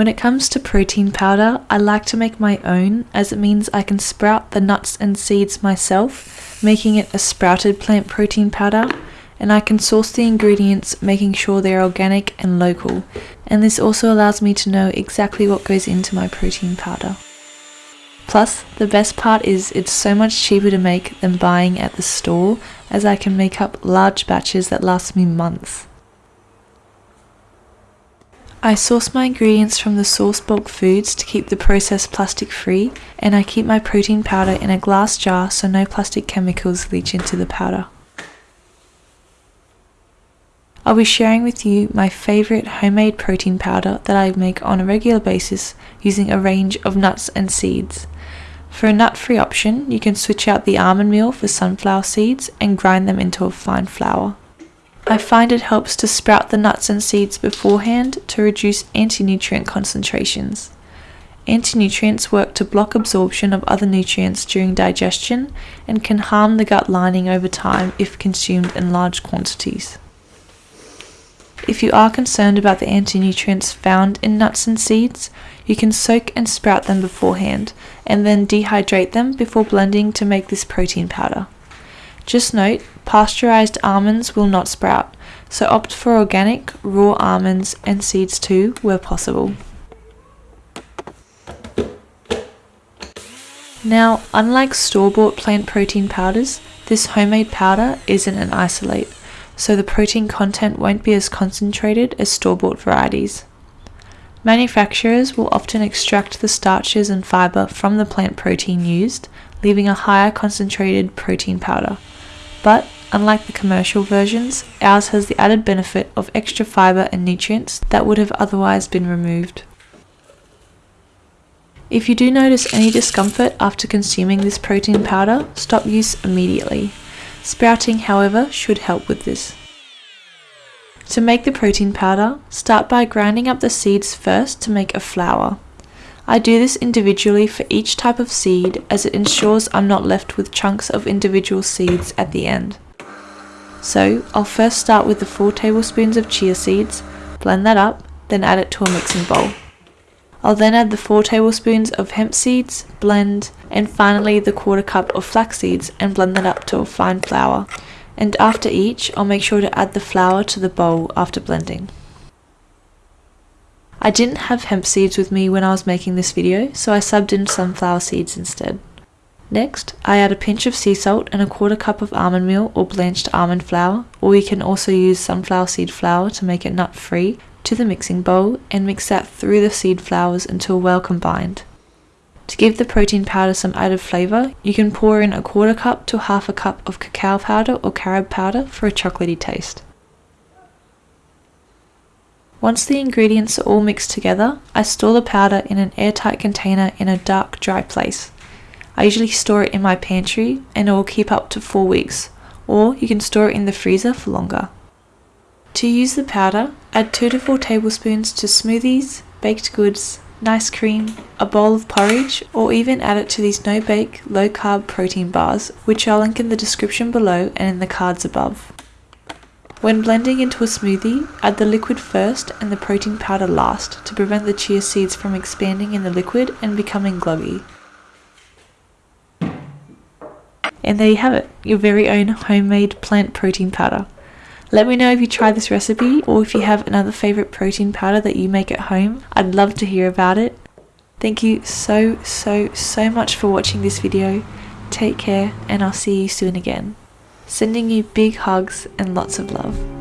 When it comes to protein powder, I like to make my own as it means I can sprout the nuts and seeds myself, making it a sprouted plant protein powder, and I can source the ingredients making sure they're organic and local, and this also allows me to know exactly what goes into my protein powder. Plus, the best part is it's so much cheaper to make than buying at the store as I can make up large batches that last me months. I source my ingredients from the Source Bulk Foods to keep the process plastic free, and I keep my protein powder in a glass jar so no plastic chemicals leach into the powder. I'll be sharing with you my favourite homemade protein powder that I make on a regular basis using a range of nuts and seeds. For a nut free option, you can switch out the almond meal for sunflower seeds and grind them into a fine flour. I find it helps to sprout the nuts and seeds beforehand to reduce anti-nutrient concentrations. Anti-nutrients work to block absorption of other nutrients during digestion and can harm the gut lining over time if consumed in large quantities. If you are concerned about the anti-nutrients found in nuts and seeds, you can soak and sprout them beforehand and then dehydrate them before blending to make this protein powder. Just note, pasteurized almonds will not sprout, so opt for organic, raw almonds and seeds too where possible. Now, unlike store-bought plant protein powders, this homemade powder isn't an isolate, so the protein content won't be as concentrated as store-bought varieties. Manufacturers will often extract the starches and fiber from the plant protein used, leaving a higher concentrated protein powder. But, unlike the commercial versions, ours has the added benefit of extra fiber and nutrients that would have otherwise been removed. If you do notice any discomfort after consuming this protein powder, stop use immediately. Sprouting, however, should help with this. To make the protein powder, start by grinding up the seeds first to make a flour. I do this individually for each type of seed as it ensures I'm not left with chunks of individual seeds at the end. So I'll first start with the 4 tablespoons of chia seeds, blend that up, then add it to a mixing bowl. I'll then add the 4 tablespoons of hemp seeds, blend, and finally the quarter cup of flax seeds and blend that up to a fine flour. And after each, I'll make sure to add the flour to the bowl after blending. I didn't have hemp seeds with me when I was making this video, so I subbed in sunflower seeds instead. Next, I add a pinch of sea salt and a quarter cup of almond meal or blanched almond flour, or you can also use sunflower seed flour to make it nut free, to the mixing bowl and mix that through the seed flours until well combined. To give the protein powder some added flavour, you can pour in a quarter cup to half a cup of cacao powder or carob powder for a chocolatey taste. Once the ingredients are all mixed together, I store the powder in an airtight container in a dark, dry place. I usually store it in my pantry and it will keep up to 4 weeks, or you can store it in the freezer for longer. To use the powder, add 2 to 4 tablespoons to smoothies, baked goods, nice cream, a bowl of porridge, or even add it to these no-bake, low-carb protein bars, which I'll link in the description below and in the cards above. When blending into a smoothie, add the liquid first and the protein powder last to prevent the chia seeds from expanding in the liquid and becoming gloggy. And there you have it, your very own homemade plant protein powder. Let me know if you try this recipe or if you have another favourite protein powder that you make at home. I'd love to hear about it. Thank you so, so, so much for watching this video. Take care and I'll see you soon again. Sending you big hugs and lots of love.